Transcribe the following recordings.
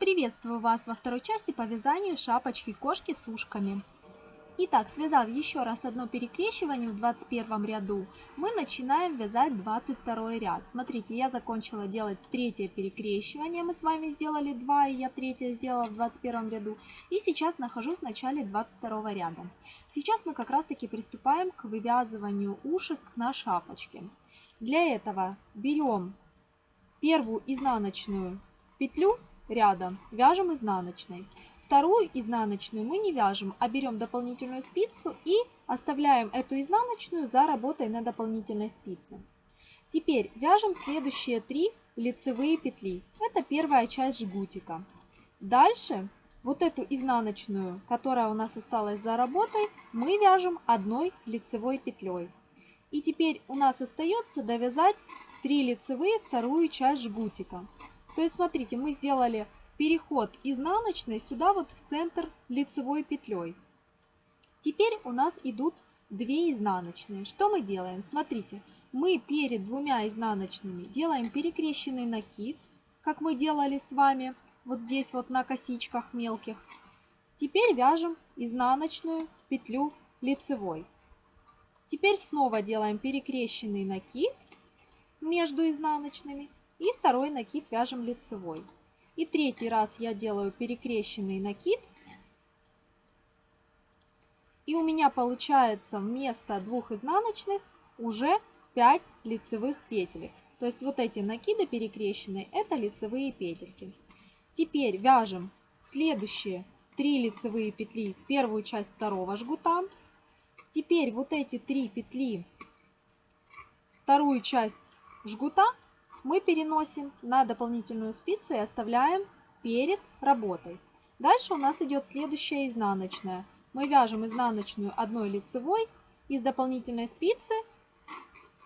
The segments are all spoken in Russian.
Приветствую вас во второй части по вязанию шапочки кошки с ушками. Итак, связав еще раз одно перекрещивание в 21 ряду, мы начинаем вязать 22 ряд. Смотрите, я закончила делать третье перекрещивание, мы с вами сделали 2, и я третье сделала в 21 ряду. И сейчас нахожусь в начале 22 ряда. Сейчас мы как раз таки приступаем к вывязыванию ушек на шапочке. Для этого берем первую изнаночную петлю ряда вяжем изнаночной. Вторую изнаночную мы не вяжем, а берем дополнительную спицу и оставляем эту изнаночную за работой на дополнительной спице. Теперь вяжем следующие три лицевые петли. Это первая часть жгутика. Дальше вот эту изнаночную, которая у нас осталась за работой, мы вяжем одной лицевой петлей. И теперь у нас остается довязать 3 лицевые вторую часть жгутика. То есть, смотрите, мы сделали переход изнаночной сюда вот в центр лицевой петлей. Теперь у нас идут 2 изнаночные. Что мы делаем? Смотрите, мы перед двумя изнаночными делаем перекрещенный накид, как мы делали с вами вот здесь вот на косичках мелких. Теперь вяжем изнаночную петлю лицевой. Теперь снова делаем перекрещенный накид между изнаночными и второй накид вяжем лицевой. И третий раз я делаю перекрещенный накид. И у меня получается вместо двух изнаночных уже 5 лицевых петель. То есть вот эти накиды перекрещенные, это лицевые петельки. Теперь вяжем следующие 3 лицевые петли в первую часть второго жгута. Теперь вот эти 3 петли, вторую часть жгута мы переносим на дополнительную спицу и оставляем перед работой. Дальше у нас идет следующая изнаночная. Мы вяжем изнаночную одной лицевой из дополнительной спицы,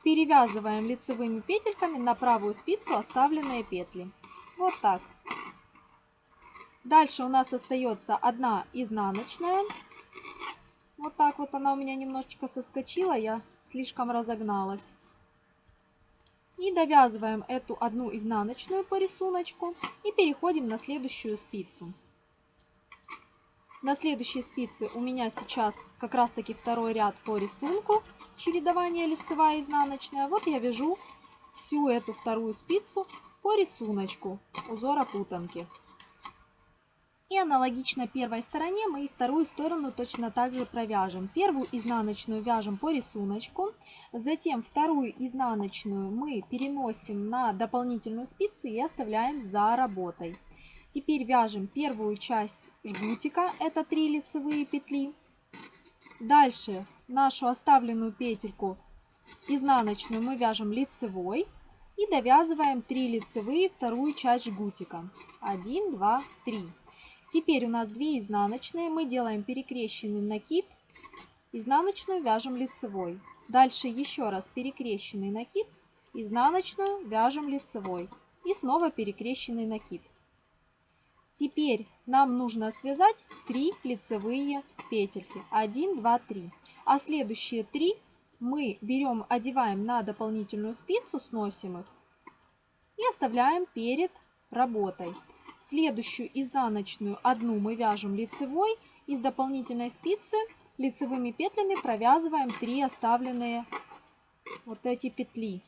перевязываем лицевыми петельками на правую спицу оставленные петли. Вот так. Дальше у нас остается одна изнаночная. Вот так вот она у меня немножечко соскочила, я слишком разогналась. И довязываем эту одну изнаночную по рисунку и переходим на следующую спицу. На следующей спице у меня сейчас как раз таки второй ряд по рисунку, чередование лицевая и изнаночная. Вот я вяжу всю эту вторую спицу по рисунку узора путанки. И аналогично первой стороне мы и вторую сторону точно так же провяжем. Первую изнаночную вяжем по рисунку, затем вторую изнаночную мы переносим на дополнительную спицу и оставляем за работой. Теперь вяжем первую часть жгутика, это 3 лицевые петли. Дальше нашу оставленную петельку изнаночную мы вяжем лицевой и довязываем 3 лицевые вторую часть жгутика. 1, 2, 3. Теперь у нас 2 изнаночные. Мы делаем перекрещенный накид. Изнаночную вяжем лицевой. Дальше еще раз перекрещенный накид. Изнаночную вяжем лицевой. И снова перекрещенный накид. Теперь нам нужно связать 3 лицевые петельки. 1, 2, 3. А следующие 3 мы берем, одеваем на дополнительную спицу, сносим их и оставляем перед работой. Следующую изнаночную одну мы вяжем лицевой. Из дополнительной спицы лицевыми петлями провязываем 3 оставленные вот эти петли.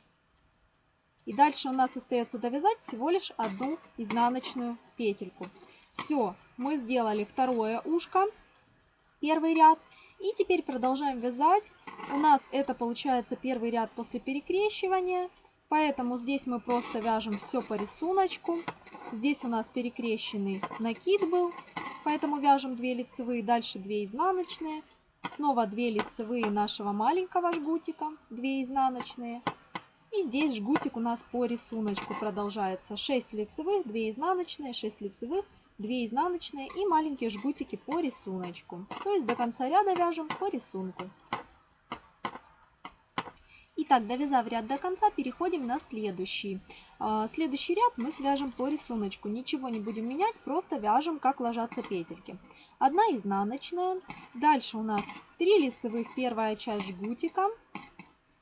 И дальше у нас остается довязать всего лишь одну изнаночную петельку. Все, мы сделали второе ушко, первый ряд. И теперь продолжаем вязать. У нас это получается первый ряд после перекрещивания. Поэтому здесь мы просто вяжем все по рисунку. Здесь у нас перекрещенный накид был, поэтому вяжем 2 лицевые, дальше 2 изнаночные. Снова 2 лицевые нашего маленького жгутика, 2 изнаночные. И здесь жгутик у нас по рисунку продолжается. 6 лицевых, 2 изнаночные, 6 лицевых, 2 изнаночные и маленькие жгутики по рисунку. То есть до конца ряда вяжем по рисунку. Итак, довязав ряд до конца, переходим на следующий. А, следующий ряд мы свяжем по рисунку. Ничего не будем менять, просто вяжем, как ложатся петельки. Одна изнаночная. Дальше у нас 3 лицевых, первая часть жгутика.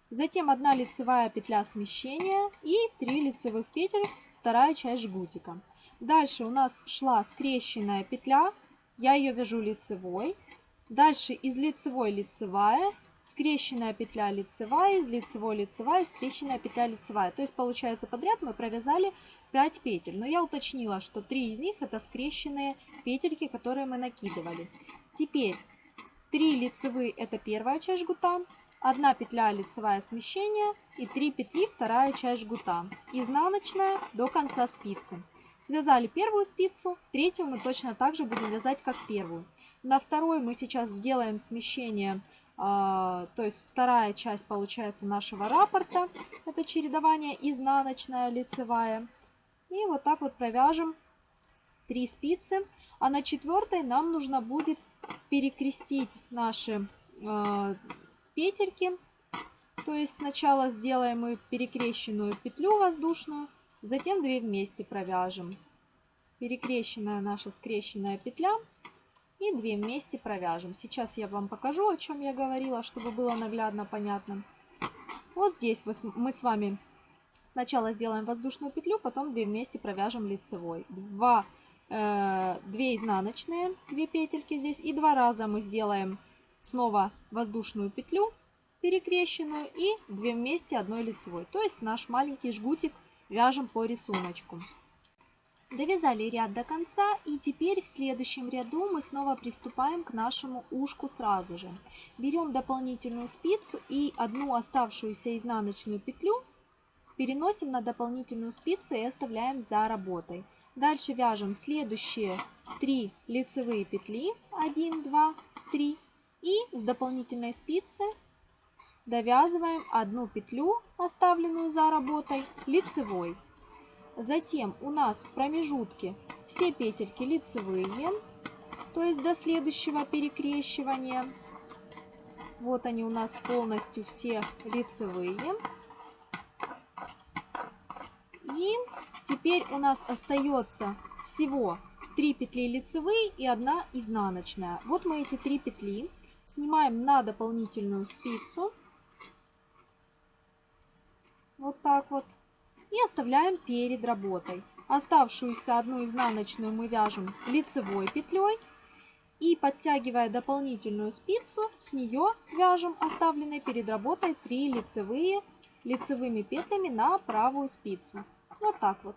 Затем 1 лицевая петля смещения и 3 лицевых петель, вторая часть жгутика. Дальше у нас шла скрещенная петля, я ее вяжу лицевой. Дальше из лицевой лицевая, скрещенная петля лицевая, из лицевой лицевая, скрещенная петля лицевая. То есть получается подряд мы провязали 5 петель. Но я уточнила, что 3 из них это скрещенные петельки, которые мы накидывали. Теперь 3 лицевые это первая часть жгута, 1 петля лицевая смещение и 3 петли вторая часть жгута. Изнаночная до конца спицы. Связали первую спицу, третью мы точно так же будем вязать, как первую. На второй мы сейчас сделаем смещение, то есть вторая часть получается нашего раппорта. Это чередование изнаночная, лицевая. И вот так вот провяжем 3 спицы. А на четвертой нам нужно будет перекрестить наши э, петельки. То есть сначала сделаем мы перекрещенную петлю воздушную, затем 2 вместе провяжем. Перекрещенная наша скрещенная петля и 2 вместе провяжем. Сейчас я вам покажу, о чем я говорила, чтобы было наглядно понятно. Вот здесь мы с вами сначала сделаем воздушную петлю, потом 2 вместе провяжем лицевой. 2, э, 2 изнаночные, 2 петельки здесь и два раза мы сделаем снова воздушную петлю перекрещенную и 2 вместе одной лицевой. То есть наш маленький жгутик вяжем по рисунку. Довязали ряд до конца и теперь в следующем ряду мы снова приступаем к нашему ушку сразу же. Берем дополнительную спицу и одну оставшуюся изнаночную петлю переносим на дополнительную спицу и оставляем за работой. Дальше вяжем следующие 3 лицевые петли 1, 2, 3 и с дополнительной спицы довязываем одну петлю, оставленную за работой, лицевой. Затем у нас в промежутке все петельки лицевые, то есть до следующего перекрещивания. Вот они у нас полностью все лицевые. И теперь у нас остается всего 3 петли лицевые и 1 изнаночная. Вот мы эти 3 петли снимаем на дополнительную спицу. Вот так вот. И оставляем перед работой. Оставшуюся одну изнаночную мы вяжем лицевой петлей. И подтягивая дополнительную спицу, с нее вяжем оставленные перед работой 3 лицевые лицевыми петлями на правую спицу. Вот так вот.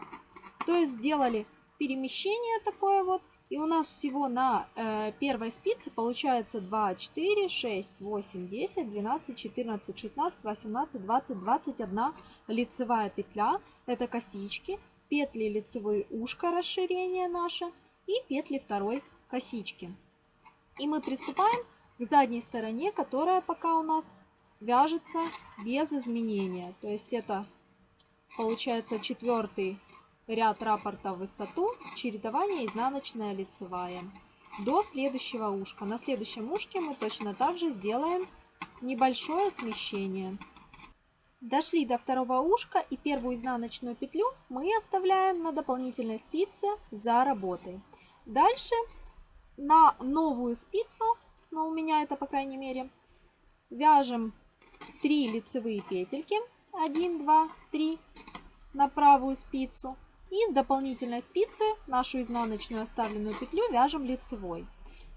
То есть сделали перемещение такое вот. И у нас всего на э, первой спице получается 2, 4, 6, 8, 10, 12, 14, 16, 18, 20, 21 лицевая петля. Это косички, петли лицевые ушко расширение наше и петли второй косички. И мы приступаем к задней стороне, которая пока у нас вяжется без изменения. То есть это получается четвертый ряд раппорта в высоту, чередование изнаночная лицевая. До следующего ушка. На следующем ушке мы точно так же сделаем небольшое смещение. Дошли до второго ушка и первую изнаночную петлю мы оставляем на дополнительной спице за работой. Дальше на новую спицу, но у меня это по крайней мере, вяжем 3 лицевые петельки 1, 2, 3 на правую спицу. И с дополнительной спицы нашу изнаночную оставленную петлю вяжем лицевой.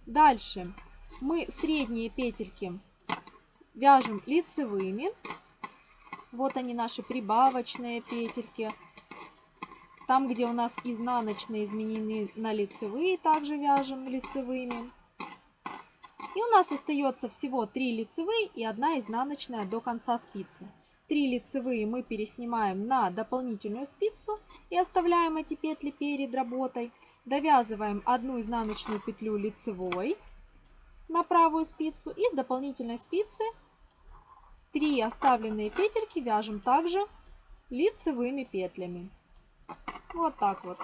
Дальше мы средние петельки вяжем лицевыми. Вот они наши прибавочные петельки. Там, где у нас изнаночные изменены на лицевые, также вяжем лицевыми. И у нас остается всего 3 лицевые и 1 изнаночная до конца спицы. 3 лицевые мы переснимаем на дополнительную спицу и оставляем эти петли перед работой. Довязываем одну изнаночную петлю лицевой на правую спицу и с дополнительной спицы 3 оставленные петельки вяжем также лицевыми петлями. Вот так вот.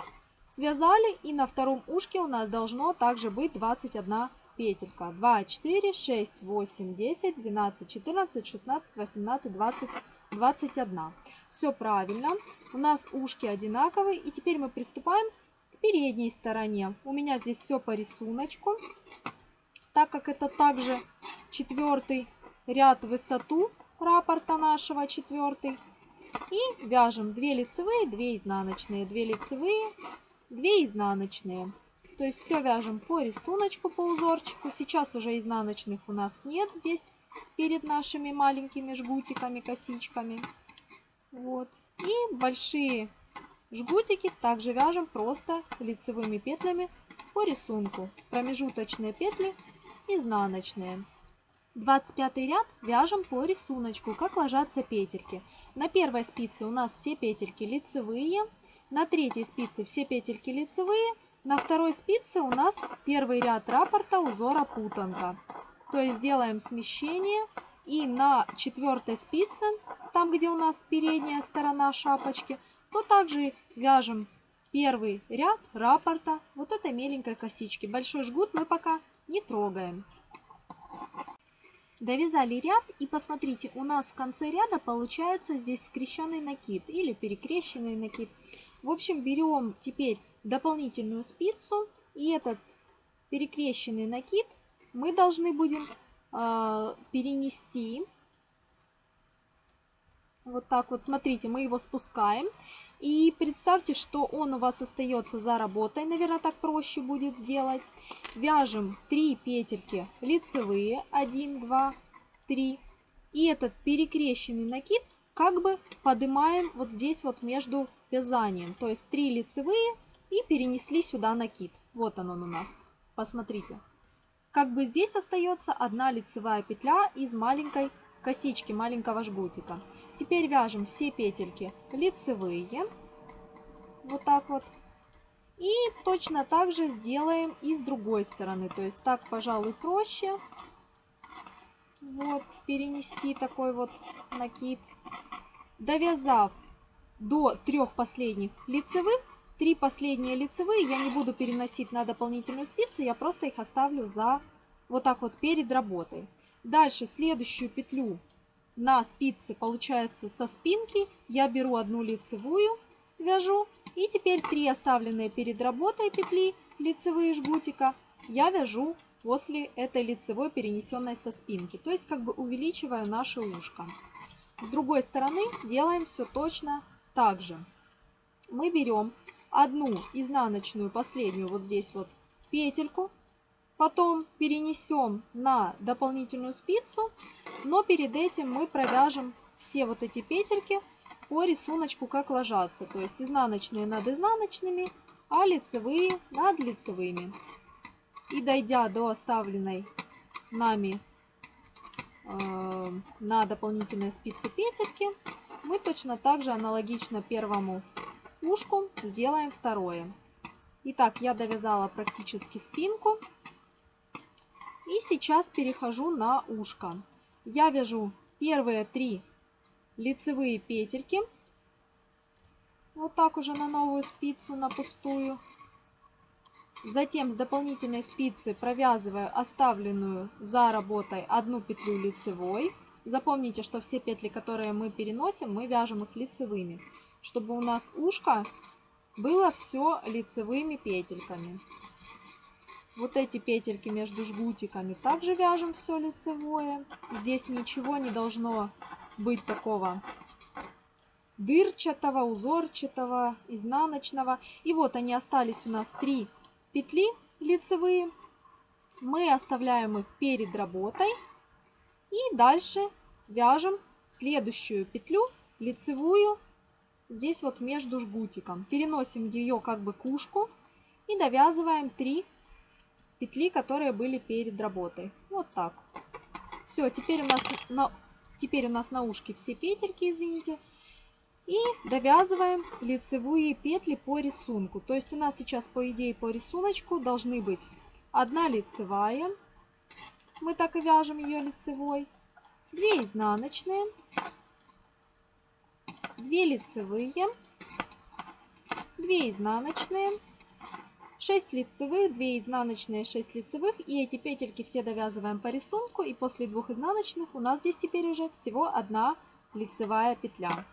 Связали и на втором ушке у нас должно также быть 21 петелька. 2, 4, 6, 8, 10, 12, 14, 16, 18, 20, 21. Все правильно. У нас ушки одинаковые. И теперь мы приступаем к передней стороне. У меня здесь все по рисунку. Так как это также четвертый ряд высоту раппорта нашего четвертый. И вяжем 2 лицевые, 2 изнаночные, 2 лицевые, 2 изнаночные. То есть все вяжем по рисунку, по узорчику. Сейчас уже изнаночных у нас нет здесь перед нашими маленькими жгутиками, косичками. Вот. И большие жгутики также вяжем просто лицевыми петлями по рисунку. Промежуточные петли изнаночные. 25 ряд вяжем по рисунку, как ложатся петельки. На первой спице у нас все петельки лицевые, на третьей спице все петельки лицевые, на второй спице у нас первый ряд раппорта узора путанка. То есть делаем смещение и на четвертой спице, там где у нас передняя сторона шапочки, то также вяжем первый ряд раппорта вот этой меленькой косички. Большой жгут мы пока не трогаем. Довязали ряд и посмотрите, у нас в конце ряда получается здесь скрещенный накид или перекрещенный накид. В общем, берем теперь дополнительную спицу и этот перекрещенный накид мы должны будем э, перенести. Вот так вот, смотрите, мы его спускаем. И представьте, что он у вас остается за работой, наверное, так проще будет сделать. Вяжем 3 петельки лицевые, 1, 2, 3. И этот перекрещенный накид как бы поднимаем вот здесь вот между вязанием. То есть 3 лицевые и перенесли сюда накид. Вот он, он у нас. Посмотрите. Как бы здесь остается одна лицевая петля из маленькой косички, маленького жгутика. Теперь вяжем все петельки лицевые. Вот так вот. И точно так же сделаем и с другой стороны. То есть так, пожалуй, проще. Вот, перенести такой вот накид. Довязав до трех последних лицевых, три последние лицевые я не буду переносить на дополнительную спицу, я просто их оставлю за вот так вот перед работой. Дальше следующую петлю на спице получается со спинки я беру одну лицевую, вяжу. И теперь три оставленные перед работой петли лицевые жгутика я вяжу после этой лицевой перенесенной со спинки. То есть как бы увеличиваю наше ушко. С другой стороны делаем все точно так же. Мы берем одну изнаночную последнюю вот здесь вот петельку Потом перенесем на дополнительную спицу, но перед этим мы провяжем все вот эти петельки по рисунку, как ложатся. То есть изнаночные над изнаночными, а лицевые над лицевыми. И дойдя до оставленной нами э, на дополнительной спице петельки, мы точно так же аналогично первому ушку сделаем второе. Итак, я довязала практически спинку. И сейчас перехожу на ушко. Я вяжу первые три лицевые петельки. Вот так уже на новую спицу, на пустую. Затем с дополнительной спицы провязываю оставленную за работой одну петлю лицевой. Запомните, что все петли, которые мы переносим, мы вяжем их лицевыми, чтобы у нас ушко было все лицевыми петельками. Вот эти петельки между жгутиками также вяжем все лицевое. Здесь ничего не должно быть такого дырчатого, узорчатого, изнаночного. И вот они остались у нас три петли лицевые. Мы оставляем их перед работой. И дальше вяжем следующую петлю лицевую здесь вот между жгутиком. Переносим ее как бы к ушку и довязываем 3 петли, которые были перед работой. Вот так. Все, теперь у нас на, теперь у нас на ушке все петельки, извините. И довязываем лицевые петли по рисунку. То есть у нас сейчас, по идее, по рисунку должны быть одна лицевая. Мы так и вяжем ее лицевой. Две изнаночные. Две лицевые. Две изнаночные. 6 лицевых, 2 изнаночные, 6 лицевых. И эти петельки все довязываем по рисунку. И после двух изнаночных у нас здесь теперь уже всего одна лицевая петля.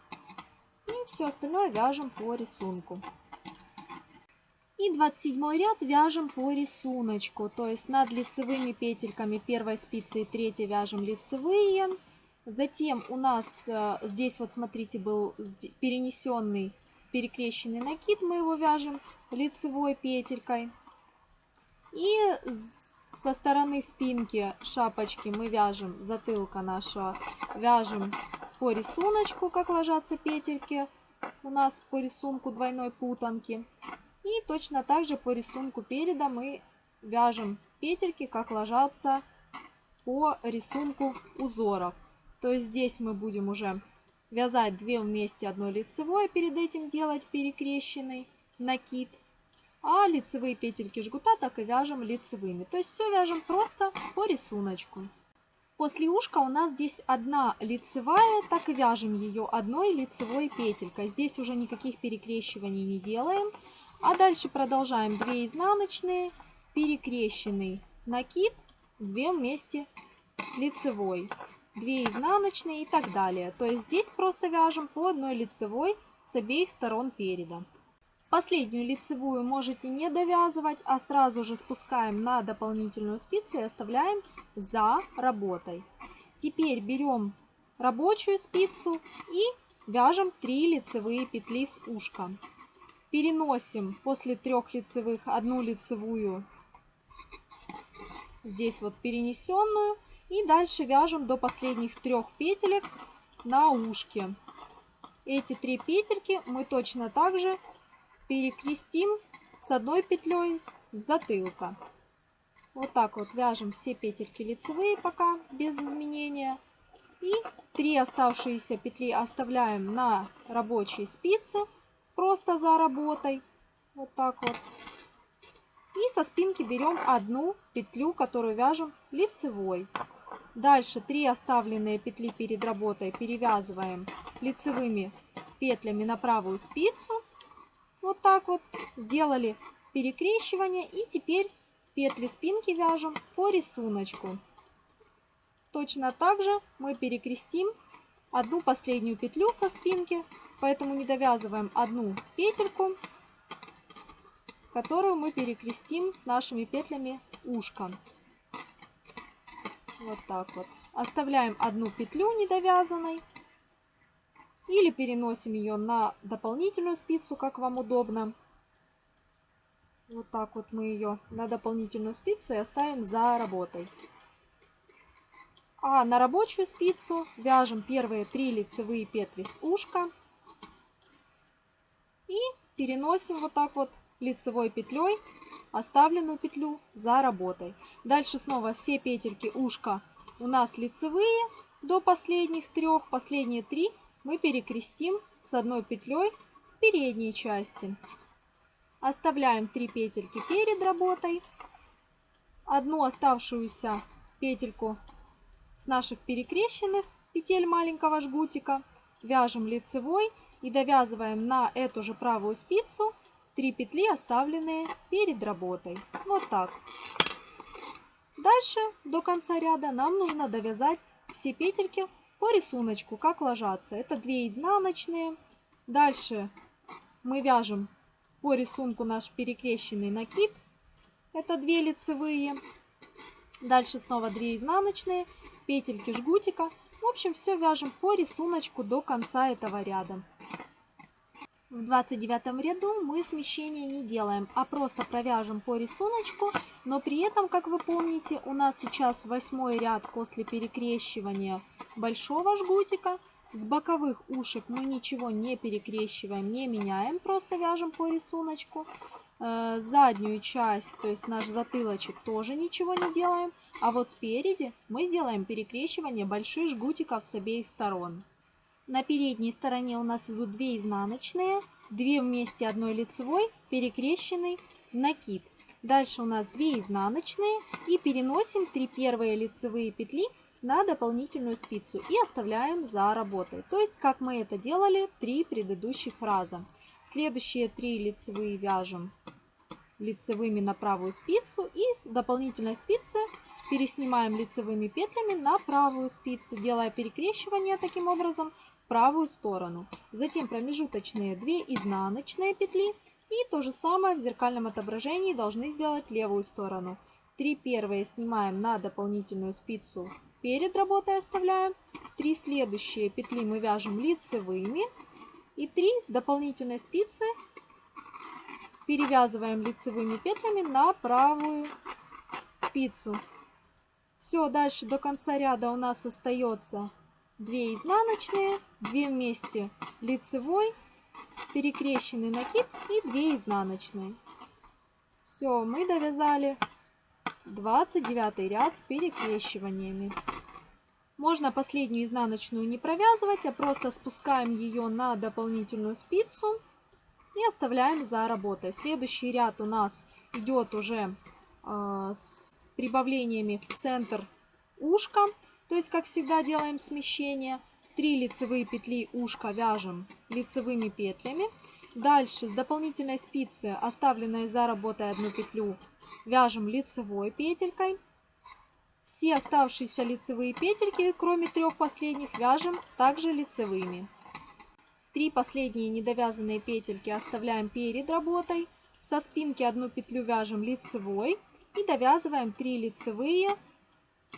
И все остальное вяжем по рисунку. И 27 ряд вяжем по рисунку. То есть над лицевыми петельками первой спицы и третьей вяжем лицевые. Затем у нас э, здесь вот смотрите был перенесенный перекрещенный накид. Мы его вяжем лицевой петелькой. И со стороны спинки шапочки мы вяжем затылка нашего, вяжем по рисунку, как ложатся петельки у нас по рисунку двойной путанки. И точно так же по рисунку переда мы вяжем петельки, как ложатся по рисунку узоров. То есть здесь мы будем уже вязать 2 вместе одной лицевой, перед этим делать перекрещенный накид. А лицевые петельки жгута так и вяжем лицевыми. То есть все вяжем просто по рисунку. После ушка у нас здесь одна лицевая, так и вяжем ее одной лицевой петелькой. Здесь уже никаких перекрещиваний не делаем. А дальше продолжаем 2 изнаночные, перекрещенный накид, 2 вместе лицевой, 2 изнаночные и так далее. То есть здесь просто вяжем по одной лицевой с обеих сторон переда. Последнюю лицевую можете не довязывать, а сразу же спускаем на дополнительную спицу и оставляем за работой. Теперь берем рабочую спицу и вяжем 3 лицевые петли с ушком. Переносим после трех лицевых одну лицевую здесь вот перенесенную и дальше вяжем до последних трех петелек на ушке. Эти три петельки мы точно так же перекрестим с одной петлей с затылка. Вот так вот вяжем все петельки лицевые пока без изменения. И три оставшиеся петли оставляем на рабочей спице, просто за работой. Вот так вот. И со спинки берем одну петлю, которую вяжем лицевой. Дальше три оставленные петли перед работой перевязываем лицевыми петлями на правую спицу. Вот так вот. Сделали перекрещивание. И теперь петли спинки вяжем по рисунку. Точно так же мы перекрестим одну последнюю петлю со спинки. Поэтому не довязываем одну петельку, которую мы перекрестим с нашими петлями ушка. Вот так вот. Оставляем одну петлю недовязанной. Или переносим ее на дополнительную спицу, как вам удобно. Вот так вот мы ее на дополнительную спицу и оставим за работой. А на рабочую спицу вяжем первые три лицевые петли с ушка. И переносим вот так вот лицевой петлей оставленную петлю за работой. Дальше снова все петельки ушка у нас лицевые до последних трех. Последние три мы перекрестим с одной петлей с передней части. Оставляем 3 петельки перед работой. Одну оставшуюся петельку с наших перекрещенных петель маленького жгутика вяжем лицевой и довязываем на эту же правую спицу 3 петли, оставленные перед работой. Вот так. Дальше до конца ряда нам нужно довязать все петельки по рисунку, как ложатся. Это 2 изнаночные. Дальше мы вяжем по рисунку наш перекрещенный накид. Это 2 лицевые. Дальше снова 2 изнаночные, петельки жгутика. В общем, все вяжем по рисунку до конца этого ряда. В 29 ряду мы смещения не делаем, а просто провяжем по рисунку, но при этом, как вы помните, у нас сейчас восьмой ряд после перекрещивания большого жгутика. С боковых ушек мы ничего не перекрещиваем, не меняем, просто вяжем по рисунку. Э, заднюю часть, то есть наш затылочек, тоже ничего не делаем. А вот спереди мы сделаем перекрещивание больших жгутиков с обеих сторон. На передней стороне у нас идут 2 изнаночные, 2 вместе одной лицевой, перекрещенный накид. Дальше у нас 2 изнаночные и переносим 3 первые лицевые петли на дополнительную спицу и оставляем за работой. То есть, как мы это делали три предыдущих раза. Следующие три лицевые вяжем лицевыми на правую спицу и с дополнительной спицы переснимаем лицевыми петлями на правую спицу, делая перекрещивание таким образом правую сторону. Затем промежуточные 2 изнаночные петли и то же самое в зеркальном отображении должны сделать левую сторону. Три первые снимаем на дополнительную спицу перед работой оставляем. Три следующие петли мы вяжем лицевыми. И 3 с дополнительной спицы перевязываем лицевыми петлями на правую спицу. Все, дальше до конца ряда у нас остается 2 изнаночные, 2 вместе лицевой, перекрещенный накид и 2 изнаночные. Все, мы довязали 29 ряд с перекрещиваниями. Можно последнюю изнаночную не провязывать, а просто спускаем ее на дополнительную спицу и оставляем за работой. Следующий ряд у нас идет уже э, с прибавлениями в центр ушка. То есть, как всегда, делаем смещение. Три лицевые петли ушка вяжем лицевыми петлями. Дальше с дополнительной спицы, оставленной за работой одну петлю, вяжем лицевой петелькой. Все оставшиеся лицевые петельки, кроме трех последних, вяжем также лицевыми. Три последние недовязанные петельки оставляем перед работой. Со спинки одну петлю вяжем лицевой и довязываем 3 лицевые,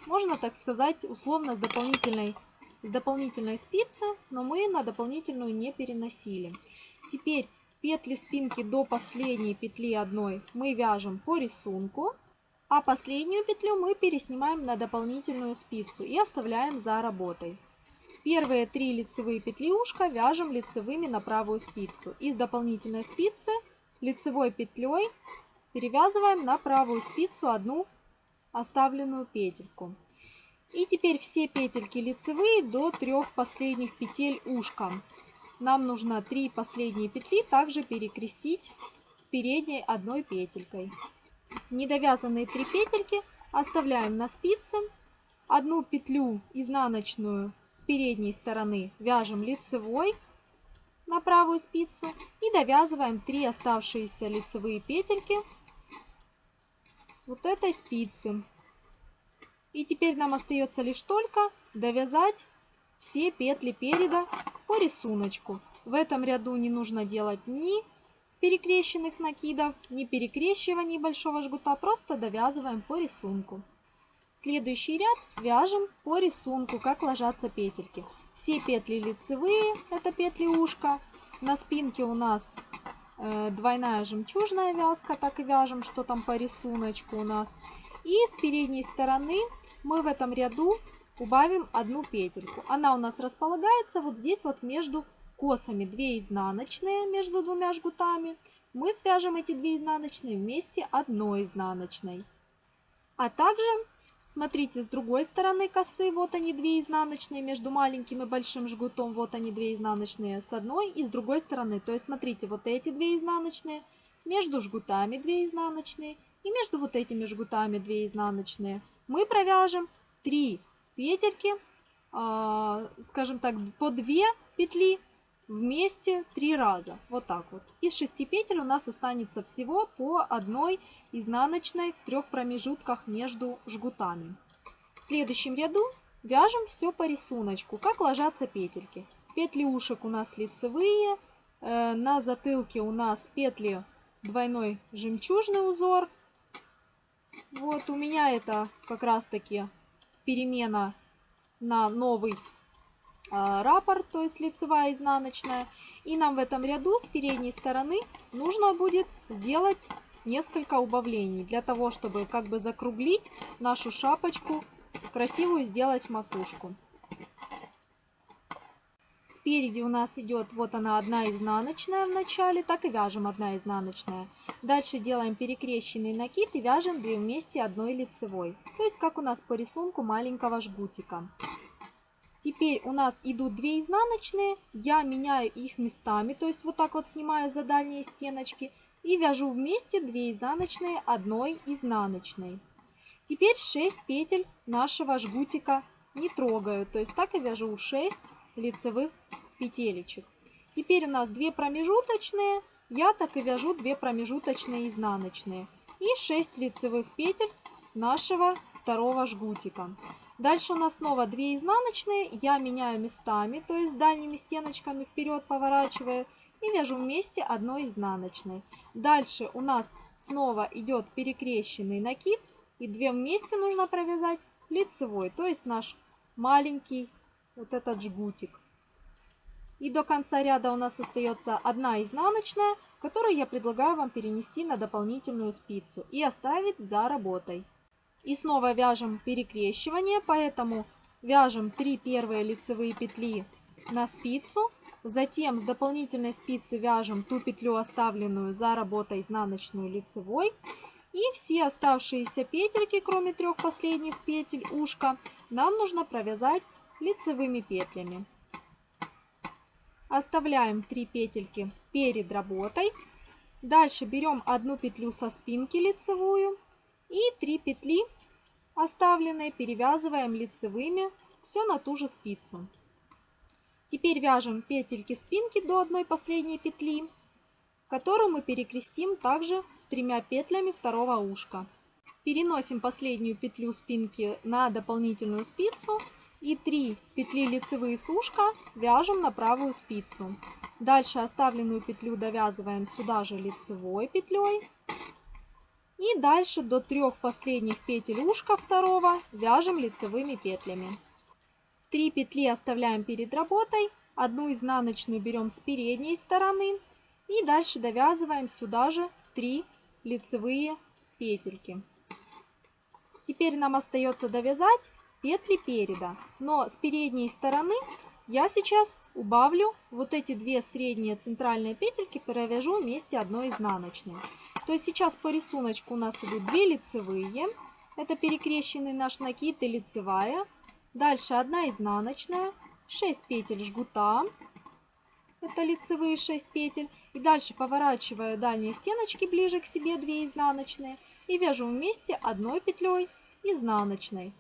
можно так сказать, условно с дополнительной, с дополнительной спицы, но мы на дополнительную не переносили. Теперь петли спинки до последней петли одной мы вяжем по рисунку, а последнюю петлю мы переснимаем на дополнительную спицу и оставляем за работой. Первые три лицевые петли ушка вяжем лицевыми на правую спицу. Из дополнительной спицы лицевой петлей перевязываем на правую спицу одну оставленную петельку. И теперь все петельки лицевые до трех последних петель ушка. Нам нужно три последние петли также перекрестить с передней одной петелькой. Недовязанные три петельки оставляем на спице. Одну петлю изнаночную передней стороны вяжем лицевой на правую спицу и довязываем 3 оставшиеся лицевые петельки вот этой спицы. И теперь нам остается лишь только довязать все петли переда по рисунку. В этом ряду не нужно делать ни перекрещенных накидов, ни перекрещиваний большого жгута, просто довязываем по рисунку. Следующий ряд вяжем по рисунку, как ложатся петельки. Все петли лицевые, это петли ушка. На спинке у нас двойная жемчужная вязка, так и вяжем, что там по рисунку у нас. И с передней стороны мы в этом ряду убавим одну петельку. Она у нас располагается вот здесь вот между косами. 2 изнаночные между двумя жгутами. Мы свяжем эти 2 изнаночные вместе одной изнаночной. А также Смотрите, с другой стороны косы, вот они две изнаночные, между маленьким и большим жгутом, вот они две изнаночные с одной и с другой стороны. То есть, смотрите, вот эти две изнаночные, между жгутами две изнаночные и между вот этими жгутами две изнаночные. Мы провяжем 3 петельки, э, скажем так, по 2 петли вместе 3 раза. Вот так вот. Из 6 петель у нас останется всего по одной изнаночной в трех промежутках между жгутами. В следующем ряду вяжем все по рисунку, как ложатся петельки. Петли ушек у нас лицевые, э, на затылке у нас петли двойной жемчужный узор. Вот у меня это как раз таки перемена на новый а, раппорт, то есть лицевая изнаночная. И нам в этом ряду с передней стороны нужно будет сделать несколько убавлений для того, чтобы как бы закруглить нашу шапочку, красивую сделать макушку. Спереди у нас идет вот она одна изнаночная в начале, так и вяжем одна изнаночная. Дальше делаем перекрещенный накид и вяжем две вместе одной лицевой. То есть как у нас по рисунку маленького жгутика. Теперь у нас идут 2 изнаночные, я меняю их местами, то есть вот так вот снимаю за дальние стеночки и вяжу вместе 2 изнаночные одной изнаночной. Теперь 6 петель нашего жгутика не трогаю, то есть так и вяжу 6 лицевых петелечек. Теперь у нас 2 промежуточные, я так и вяжу 2 промежуточные изнаночные и 6 лицевых петель нашего второго жгутика. Дальше у нас снова 2 изнаночные, я меняю местами, то есть дальними стеночками вперед поворачиваю и вяжу вместе одной изнаночной. Дальше у нас снова идет перекрещенный накид и две вместе нужно провязать лицевой, то есть наш маленький вот этот жгутик. И до конца ряда у нас остается одна изнаночная, которую я предлагаю вам перенести на дополнительную спицу и оставить за работой. И снова вяжем перекрещивание, поэтому вяжем 3 первые лицевые петли на спицу, затем с дополнительной спицы вяжем ту петлю, оставленную за работой изнаночную лицевой, и все оставшиеся петельки, кроме трех последних петель ушка, нам нужно провязать лицевыми петлями. Оставляем 3 петельки перед работой. Дальше берем одну петлю со спинки лицевую и 3 петли оставленные перевязываем лицевыми все на ту же спицу. Теперь вяжем петельки спинки до одной последней петли, которую мы перекрестим также с тремя петлями второго ушка. Переносим последнюю петлю спинки на дополнительную спицу и 3 петли лицевые с ушка вяжем на правую спицу. Дальше оставленную петлю довязываем сюда же лицевой петлей. И дальше до трех последних петель ушка второго вяжем лицевыми петлями. 3 петли оставляем перед работой, одну изнаночную берем с передней стороны и дальше довязываем сюда же 3 лицевые петельки. Теперь нам остается довязать петли переда. Но с передней стороны я сейчас убавлю вот эти две средние центральные петельки, провяжу вместе одной изнаночной. То есть сейчас по рисунку у нас идут 2 лицевые. Это перекрещенный наш накид и лицевая. Дальше 1 изнаночная, 6 петель жгута. Это лицевые 6 петель. И дальше поворачиваю дальние стеночки ближе к себе 2 изнаночные. И вяжу вместе одной петлей изнаночной.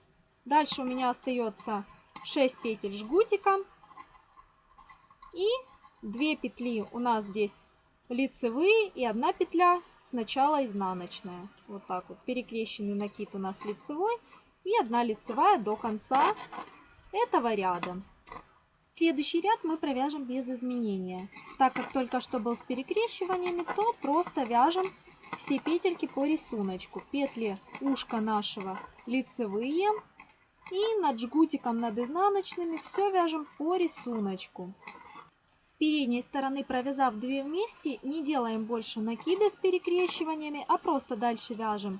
Дальше у меня остается 6 петель жгутика. И 2 петли у нас здесь лицевые и одна петля сначала изнаночная. Вот так вот. Перекрещенный накид у нас лицевой и одна лицевая до конца этого ряда. Следующий ряд мы провяжем без изменения. Так как только что был с перекрещиваниями, то просто вяжем все петельки по рисунку. Петли ушка нашего лицевые, и над жгутиком, над изнаночными все вяжем по рисунку. С передней стороны провязав 2 вместе, не делаем больше накида с перекрещиваниями, а просто дальше вяжем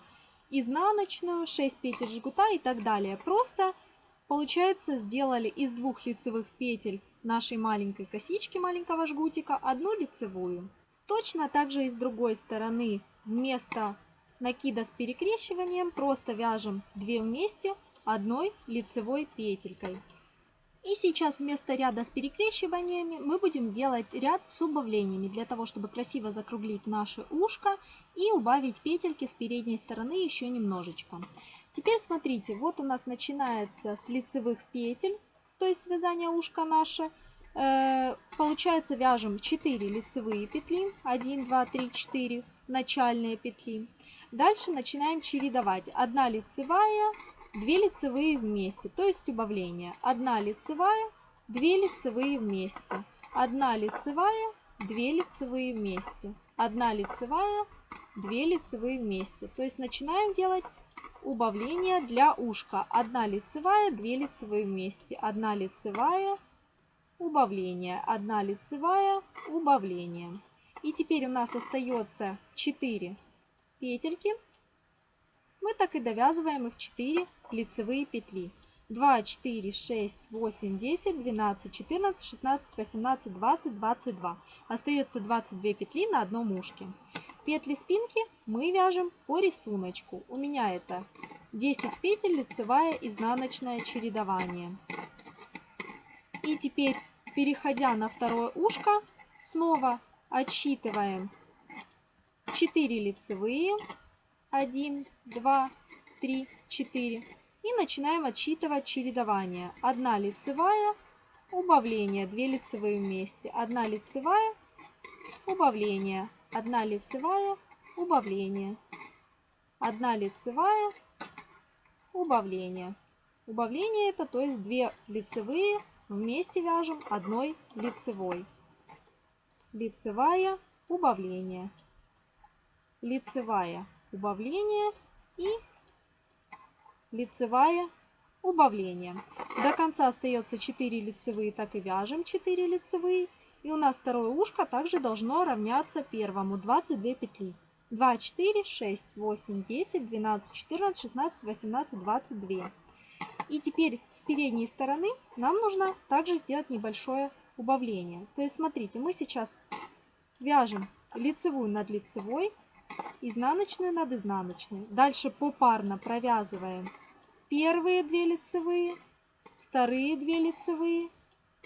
изнаночную, 6 петель жгута и так далее. Просто, получается, сделали из двух лицевых петель нашей маленькой косички, маленького жгутика, одну лицевую. Точно так же и с другой стороны вместо накида с перекрещиванием просто вяжем 2 вместе, одной лицевой петелькой. И сейчас вместо ряда с перекрещиваниями мы будем делать ряд с убавлениями, для того, чтобы красиво закруглить наше ушко и убавить петельки с передней стороны еще немножечко. Теперь смотрите, вот у нас начинается с лицевых петель, то есть связание ушка наше. Э, получается вяжем 4 лицевые петли, 1, 2, 3, 4 начальные петли. Дальше начинаем чередовать. Одна лицевая, 2 лицевые вместе, то есть убавление. 1 лицевая, 2 лицевые вместе, 1 лицевая, 2 лицевые вместе, 1 лицевая, 2 лицевые вместе. То есть начинаем делать убавление для ушка. 1 лицевая, 2 лицевые вместе, 1 лицевая, убавление, 1 лицевая, убавление. И теперь у нас остается 4 петельки мы так и довязываем их 4 лицевые петли. 2, 4, 6, 8, 10, 12, 14, 16, 18, 20, 22. Остается 22 петли на одном ушке. Петли спинки мы вяжем по рисунку. У меня это 10 петель, лицевая, изнаночное чередование. И теперь, переходя на второе ушко, снова отсчитываем 4 лицевые, 1, 2, 3, 4. И начинаем отсчитывать чередование. Одна лицевая, убавление, 2 лицевые вместе. Одна лицевая, убавление, одна лицевая, убавление. Одна лицевая, убавление. Убавление это, то есть 2 лицевые вместе вяжем одной лицевой. Лицевая, убавление. Лицевая, убавление и лицевая убавление. До конца остается 4 лицевые, так и вяжем 4 лицевые. И у нас второе ушко также должно равняться первому. 22 петли. 2, 4, 6, 8, 10, 12, 14, 16, 18, 22. И теперь с передней стороны нам нужно также сделать небольшое убавление. То есть смотрите, мы сейчас вяжем лицевую над лицевой, изнаночную над изнаночной. Дальше попарно провязываем первые две лицевые, вторые две лицевые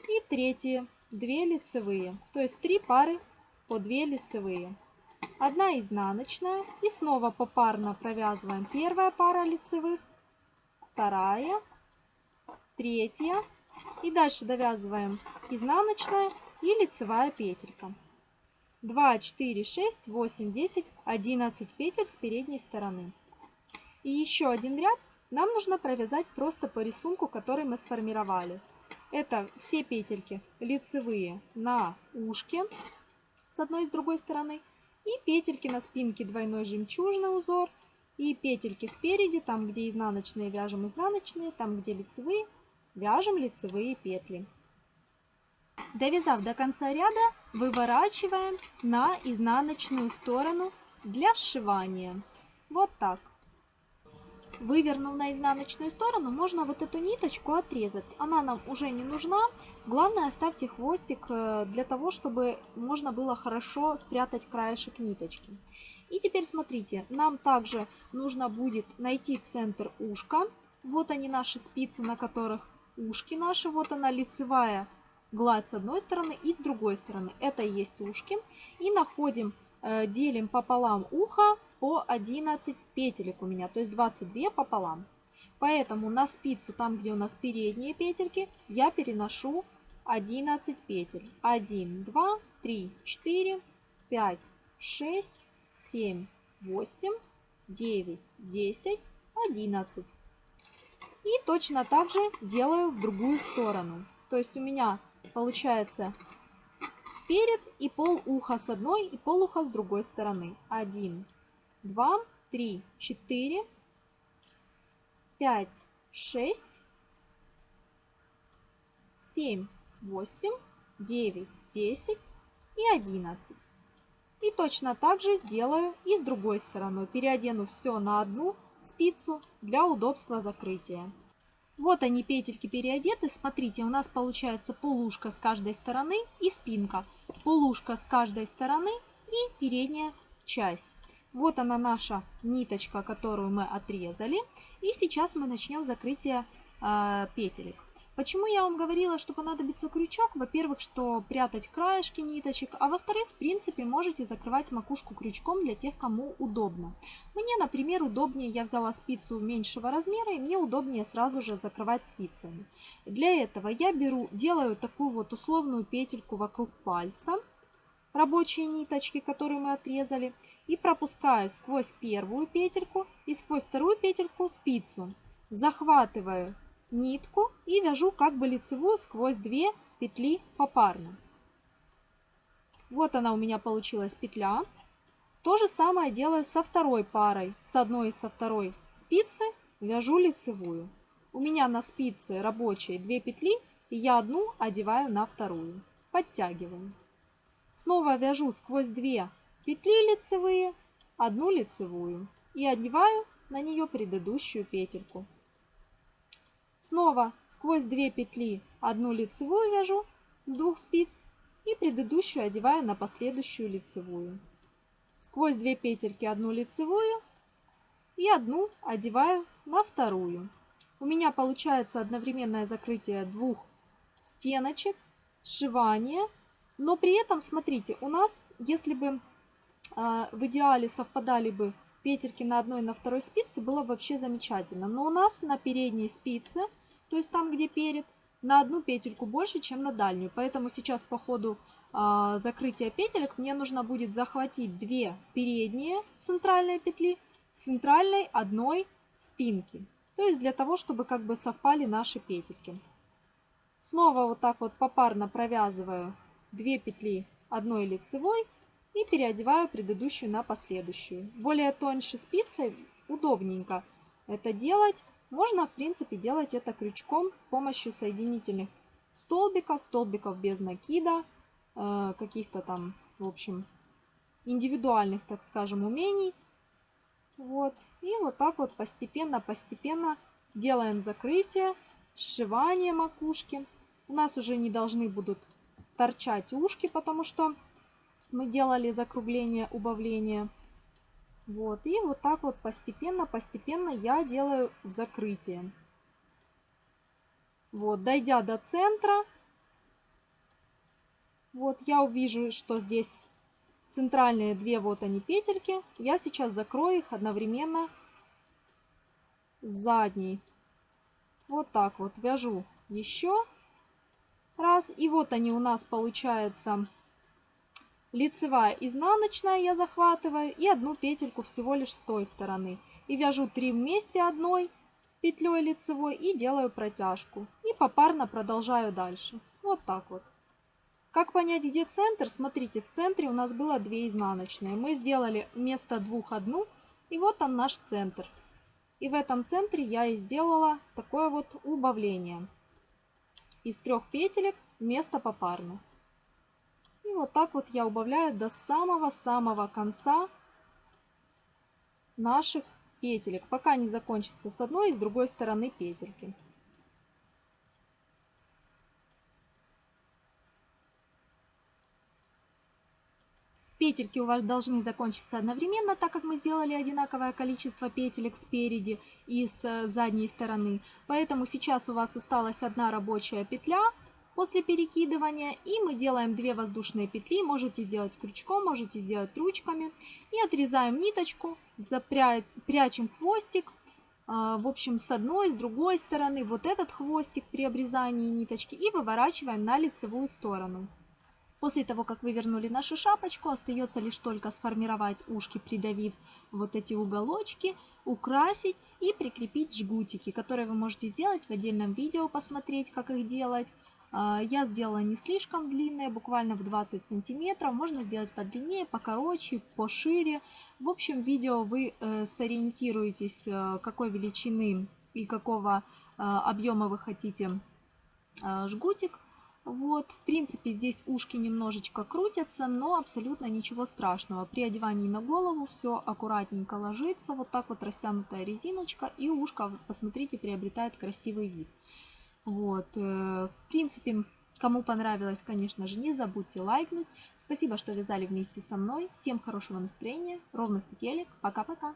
и третьи две лицевые. То есть три пары по две лицевые. Одна изнаночная и снова попарно провязываем первая пара лицевых, вторая, третья и дальше довязываем изнаночная и лицевая петелька. 2, 4, 6, 8, 10, 11 петель с передней стороны. И еще один ряд нам нужно провязать просто по рисунку, который мы сформировали. Это все петельки лицевые на ушке с одной и с другой стороны и петельки на спинке двойной жемчужный узор. И петельки спереди, там где изнаночные вяжем изнаночные, там где лицевые вяжем лицевые петли. Довязав до конца ряда, выворачиваем на изнаночную сторону для сшивания. Вот так. Вывернув на изнаночную сторону, можно вот эту ниточку отрезать. Она нам уже не нужна. Главное оставьте хвостик э, для того, чтобы можно было хорошо спрятать краешек ниточки. И теперь смотрите, нам также нужно будет найти центр ушка. Вот они наши спицы, на которых ушки наши. Вот она лицевая гладь с одной стороны и с другой стороны. Это и есть ушки. И находим, э, делим пополам ухо по 11 петелек у меня, то есть 22 пополам. Поэтому на спицу, там где у нас передние петельки, я переношу 11 петель. 1, 2, 3, 4, 5, 6, 7, 8, 9, 10, 11. И точно так же делаю в другую сторону. То есть у меня получается перед и пол уха с одной и пол уха с другой стороны. 1, 2, 3, 4, 5, 6, 7, 8, 9, 10 и 11. И точно так же сделаю и с другой стороной. Переодену все на одну спицу для удобства закрытия. Вот они петельки переодеты. Смотрите, у нас получается полушка с каждой стороны и спинка. Полушка с каждой стороны и передняя часть. Вот она наша ниточка, которую мы отрезали. И сейчас мы начнем закрытие э, петелек. Почему я вам говорила, что понадобится крючок? Во-первых, что прятать краешки ниточек, а во-вторых, в принципе, можете закрывать макушку крючком для тех, кому удобно. Мне, например, удобнее, я взяла спицу меньшего размера, и мне удобнее сразу же закрывать спицами. Для этого я беру, делаю такую вот условную петельку вокруг пальца, рабочие ниточки, которые мы отрезали, и пропускаю сквозь первую петельку и сквозь вторую петельку спицу. Захватываю нитку и вяжу как бы лицевую сквозь две петли попарно. Вот она у меня получилась петля. То же самое делаю со второй парой. С одной и со второй спицы вяжу лицевую. У меня на спице рабочие две петли, и я одну одеваю на вторую. Подтягиваю. Снова вяжу сквозь две петли лицевые, одну лицевую и одеваю на нее предыдущую петельку. Снова сквозь две петли одну лицевую вяжу с двух спиц и предыдущую одеваю на последующую лицевую. Сквозь две петельки одну лицевую и одну одеваю на вторую. У меня получается одновременное закрытие двух стеночек, сшивание, но при этом, смотрите, у нас, если бы а, в идеале совпадали бы петельки на одной и на второй спице, было вообще замечательно. Но у нас на передней спице, то есть там, где перед, на одну петельку больше, чем на дальнюю. Поэтому сейчас по ходу э, закрытия петелек мне нужно будет захватить две передние центральные петли с центральной одной спинки. То есть для того, чтобы как бы совпали наши петельки. Снова вот так вот попарно провязываю две петли одной лицевой и переодеваю предыдущую на последующую. Более тоньше спицей удобненько это делать. Можно, в принципе, делать это крючком с помощью соединительных столбиков, столбиков без накида. э, каких-то там, в общем, индивидуальных, так скажем, умений. Вот. И вот так вот постепенно-постепенно делаем закрытие, сшивание макушки. У нас уже не должны будут торчать ушки, потому что мы делали закругление, убавление. Вот, и вот так вот постепенно, постепенно я делаю закрытие. Вот, дойдя до центра, вот я увижу, что здесь центральные две вот они петельки. Я сейчас закрою их одновременно задней. Вот так вот вяжу еще раз. И вот они у нас получается лицевая, изнаночная я захватываю и одну петельку всего лишь с той стороны. И вяжу 3 вместе одной петлей лицевой и делаю протяжку. И попарно продолжаю дальше. Вот так вот. Как понять, где центр? Смотрите, в центре у нас было 2 изнаночные. Мы сделали вместо двух одну, и вот он наш центр. И в этом центре я и сделала такое вот убавление из трех петелек вместо попарно. Вот так вот я убавляю до самого-самого конца наших петелек, пока не закончится с одной и с другой стороны петельки. Петельки у вас должны закончиться одновременно, так как мы сделали одинаковое количество петелек спереди и с задней стороны. Поэтому сейчас у вас осталась одна рабочая петля после перекидывания. И мы делаем 2 воздушные петли. Можете сделать крючком, можете сделать ручками. И отрезаем ниточку, запря... прячем хвостик. А, в общем, с одной, с другой стороны вот этот хвостик при обрезании ниточки и выворачиваем на лицевую сторону. После того, как вывернули нашу шапочку, остается лишь только сформировать ушки, придавив вот эти уголочки, украсить и прикрепить жгутики, которые вы можете сделать в отдельном видео, посмотреть, как их делать. А, я сделала не слишком длинные, буквально в 20 сантиметров. Можно сделать подлиннее, покороче, пошире. В общем, видео вы э, сориентируетесь, э, какой величины и какого э, объема вы хотите жгутик. Вот, в принципе, здесь ушки немножечко крутятся, но абсолютно ничего страшного. При одевании на голову все аккуратненько ложится, вот так вот растянутая резиночка, и ушко, посмотрите, приобретает красивый вид. Вот, э, в принципе, кому понравилось, конечно же, не забудьте лайкнуть. Спасибо, что вязали вместе со мной. Всем хорошего настроения, ровных петелек. Пока-пока.